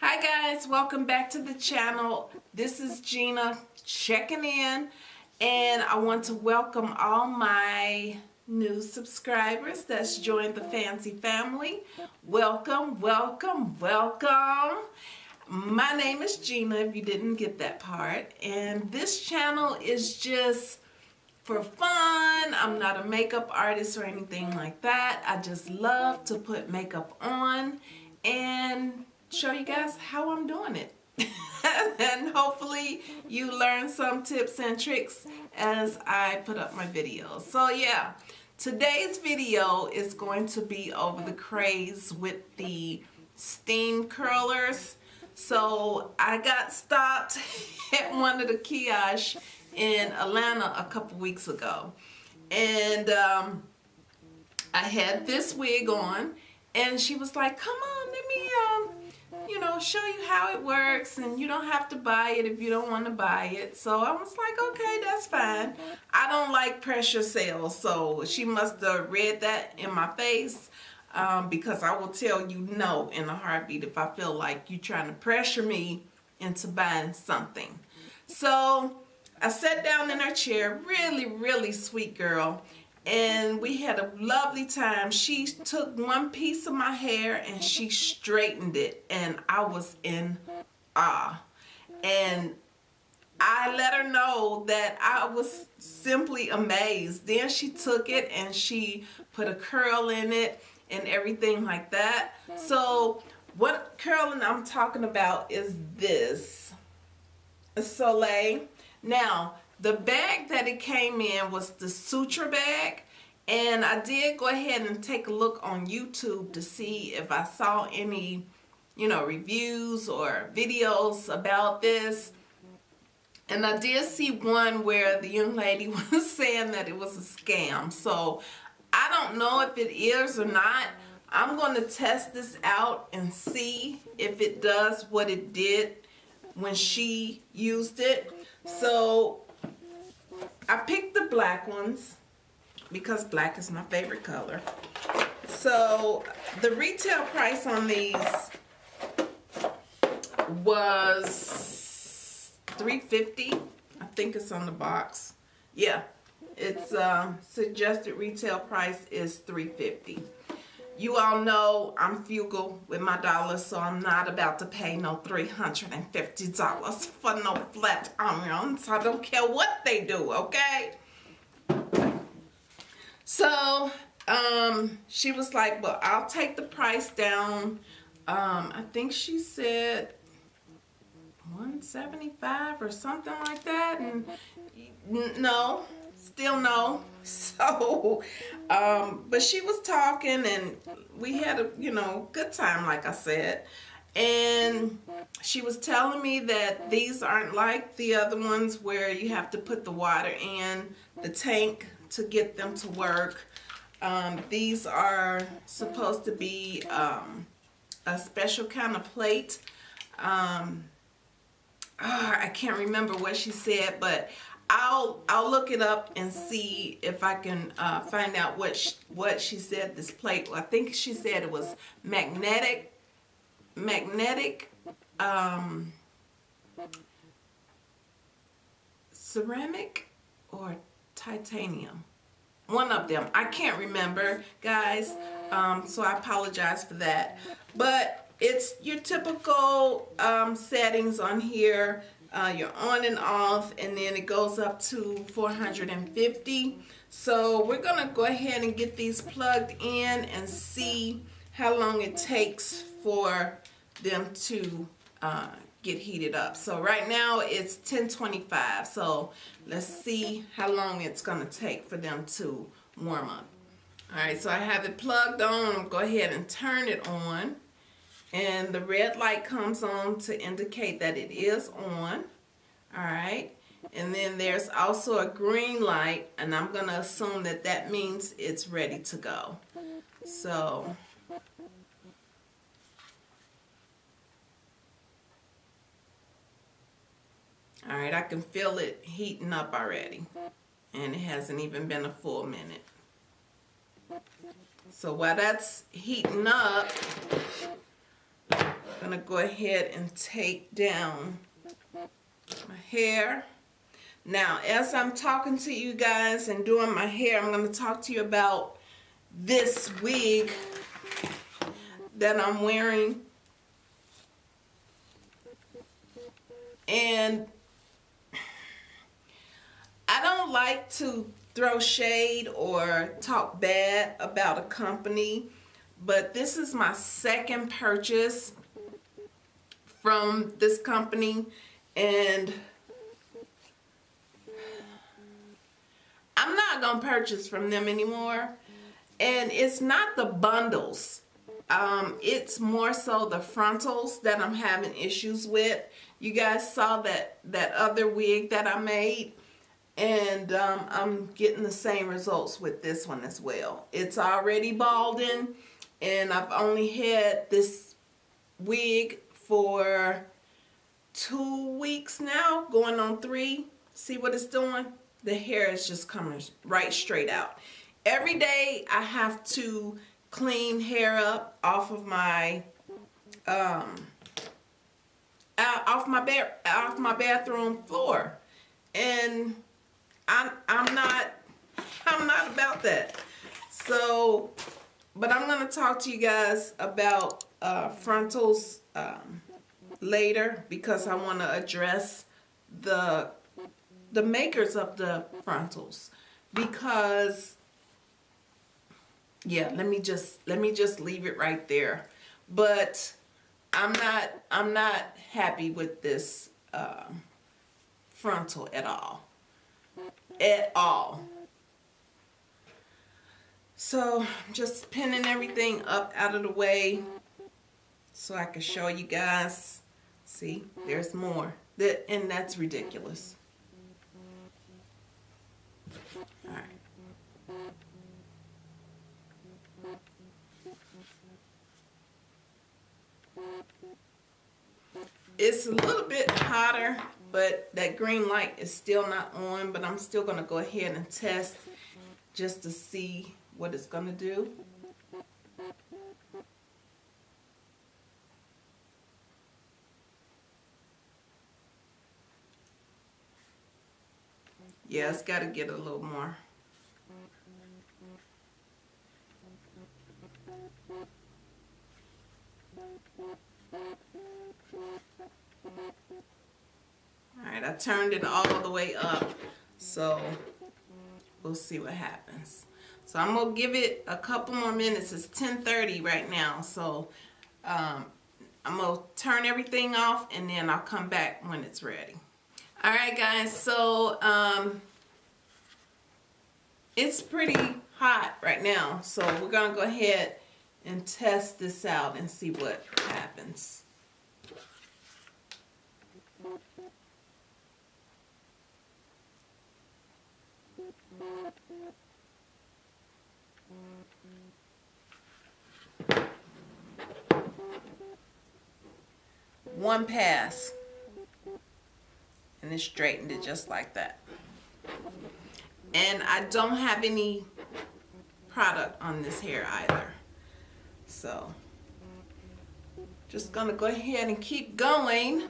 Hi guys, welcome back to the channel. This is Gina checking in and I want to welcome all my new subscribers that's joined the Fancy family. Welcome, welcome, welcome. My name is Gina if you didn't get that part and this channel is just for fun. I'm not a makeup artist or anything like that. I just love to put makeup on and show you guys how I'm doing it. and hopefully you learn some tips and tricks as I put up my videos. So yeah, today's video is going to be over the craze with the steam curlers. So I got stopped at one of the kiosks in Atlanta a couple weeks ago. And um, I had this wig on and she was like, come on, let me, um, you know, show you how it works and you don't have to buy it if you don't want to buy it. So I was like, okay, that's fine. I don't like pressure sales. So she must have read that in my face um, because I will tell you no in a heartbeat if I feel like you're trying to pressure me into buying something. So I sat down in her chair, really, really sweet girl, and we had a lovely time. She took one piece of my hair and she straightened it, and I was in awe. And I let her know that I was simply amazed. Then she took it and she put a curl in it and everything like that. So what curling I'm talking about is this. Soleil now, the bag that it came in was the suture bag. And I did go ahead and take a look on YouTube to see if I saw any, you know, reviews or videos about this. And I did see one where the young lady was saying that it was a scam. So I don't know if it is or not. I'm going to test this out and see if it does what it did when she used it. So I picked the black ones because black is my favorite color. So the retail price on these was 350 I think it's on the box. Yeah, it's um, suggested retail price is 350 you all know I'm frugal with my dollars, so I'm not about to pay no $350 for no flat irons. I don't care what they do, okay? So, um, she was like, well, I'll take the price down. Um, I think she said 175 or something like that. And no, still no. So, um, but she was talking and we had a, you know, good time, like I said. And she was telling me that these aren't like the other ones where you have to put the water in the tank to get them to work. Um, these are supposed to be um, a special kind of plate. Um, oh, I can't remember what she said, but I'll I'll look it up and see if I can uh, find out what she, what she said this plate. I think she said it was magnetic magnetic um, ceramic or titanium. One of them. I can't remember, guys. Um, so I apologize for that. But it's your typical um, settings on here uh, you're on and off and then it goes up to 450 so we're gonna go ahead and get these plugged in and see how long it takes for them to uh, get heated up. So right now it's 1025 so let's see how long it's gonna take for them to warm up. Alright so I have it plugged on. Go ahead and turn it on and the red light comes on to indicate that it is on all right and then there's also a green light and I'm gonna assume that that means it's ready to go so all right I can feel it heating up already and it hasn't even been a full minute. So while that's heating up, I'm gonna go ahead and take down my hair. Now, as I'm talking to you guys and doing my hair, I'm gonna talk to you about this wig that I'm wearing. And I don't like to throw shade or talk bad about a company, but this is my second purchase from this company and I'm not gonna purchase from them anymore. And it's not the bundles. Um, it's more so the frontals that I'm having issues with. You guys saw that that other wig that I made. And um, I'm getting the same results with this one as well. It's already balding. And I've only had this wig for two weeks now, going on three. See what it's doing? The hair is just coming right straight out. Every day I have to clean hair up off of my um, off my bed off my bathroom floor and I'm, I'm not, I'm not about that. So, but I'm to talk to you guys about uh, frontals um, later because I want to address the the makers of the frontals because yeah let me just let me just leave it right there. But I'm not I'm not happy with this um, frontal at all. At all. So just pinning everything up out of the way so I can show you guys. See, there's more. That and that's ridiculous. All right. It's a little bit hotter but that green light is still not on but I'm still going to go ahead and test just to see what it's going to do. Yeah, it's got to get a little more. Alright, I turned it all the way up. So we'll see what happens. So I'm going to give it a couple more minutes. It's 10.30 right now. So um, I'm going to turn everything off and then I'll come back when it's ready. Alright guys, so um, it's pretty hot right now. So we're to go ahead and test this out and see what happens. One pass. And it straightened it just like that. And I don't have any product on this hair either. So, just gonna go ahead and keep going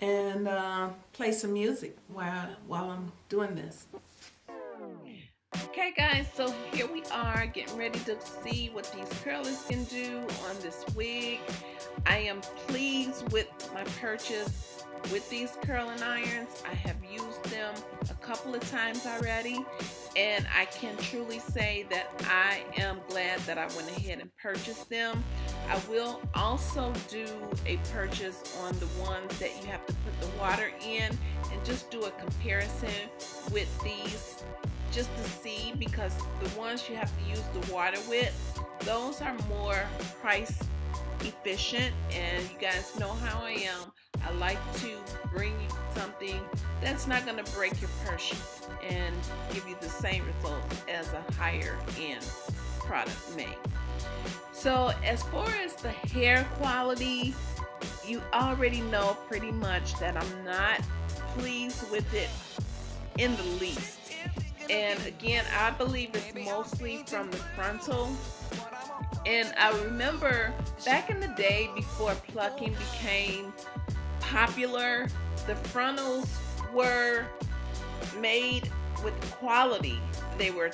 and uh, play some music while, while I'm doing this. Okay guys, so here we are getting ready to see what these curlers can do on this wig. I am pleased with my purchase with these curling irons. I have used them a couple of times already and I can truly say that I am glad that I went ahead and purchased them. I will also do a purchase on the ones that you have to put the water in and just do a comparison with these just to see because the ones you have to use the water with those are more price efficient and you guys know how I am I like to bring you something that's not going to break your purse and give you the same results as a higher end product may so as far as the hair quality you already know pretty much that I'm not pleased with it in the least. And again, I believe it's mostly from the frontal. And I remember back in the day before plucking became popular, the frontals were made with quality. They were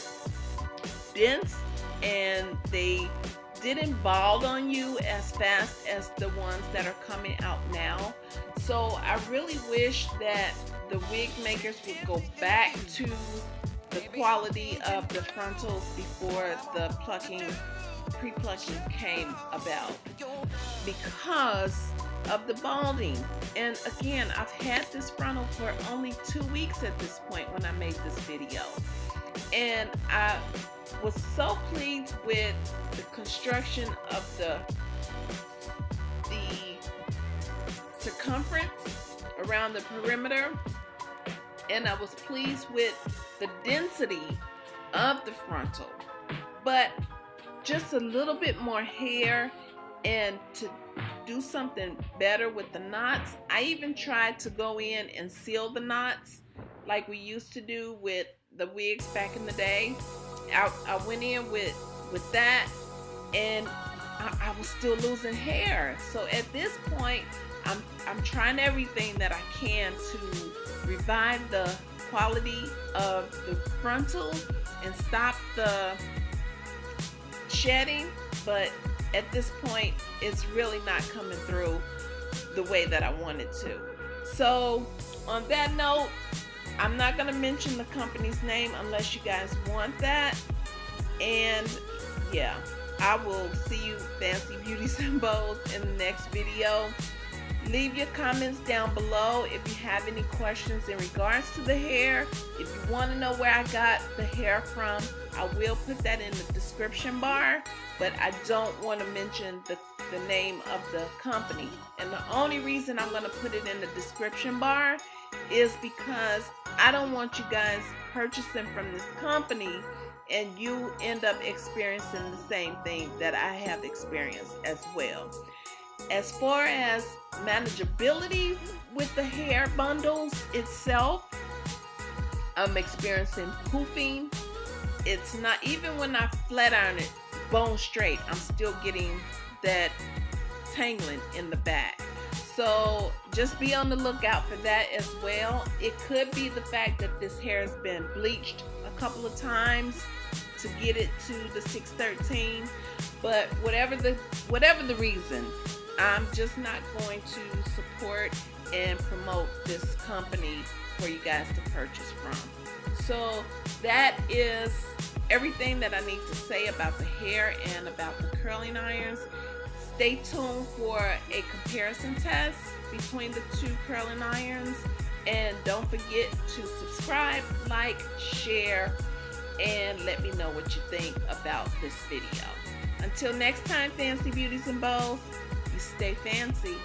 dense and they didn't bald on you as fast as the ones that are coming out now. So I really wish that the wig makers would go back to the quality of the frontals before the plucking, pre-plucking came about because of the balding. And again, I've had this frontal for only two weeks at this point when I made this video. And I was so pleased with the construction of the the circumference around the perimeter and I was pleased with the density of the frontal. But just a little bit more hair and to do something better with the knots. I even tried to go in and seal the knots like we used to do with the wigs back in the day. I, I went in with with that and I, I was still losing hair. So at this point I'm, I'm trying everything that I can to revive the quality of the frontal and stop the shedding but at this point it's really not coming through the way that I wanted to so on that note I'm not going to mention the company's name unless you guys want that. And yeah, I will see you fancy beauty symbols in the next video. Leave your comments down below if you have any questions in regards to the hair. If you want to know where I got the hair from, I will put that in the description bar, but I don't want to mention the, the name of the company. And the only reason I'm going to put it in the description bar is because I don't want you guys purchasing from this company and you end up experiencing the same thing that I have experienced as well. As far as manageability with the hair bundles itself, I'm experiencing poofing. It's not even when I flat iron it bone straight, I'm still getting that tangling in the back. So just be on the lookout for that as well. It could be the fact that this hair has been bleached a couple of times to get it to the 613 but whatever the whatever the reason I'm just not going to support and promote this company for you guys to purchase from so that is everything that I need to say about the hair and about the curling irons Stay tuned for a comparison test between the two curling irons. And don't forget to subscribe, like, share, and let me know what you think about this video. Until next time, Fancy Beauties and Bows, you stay fancy.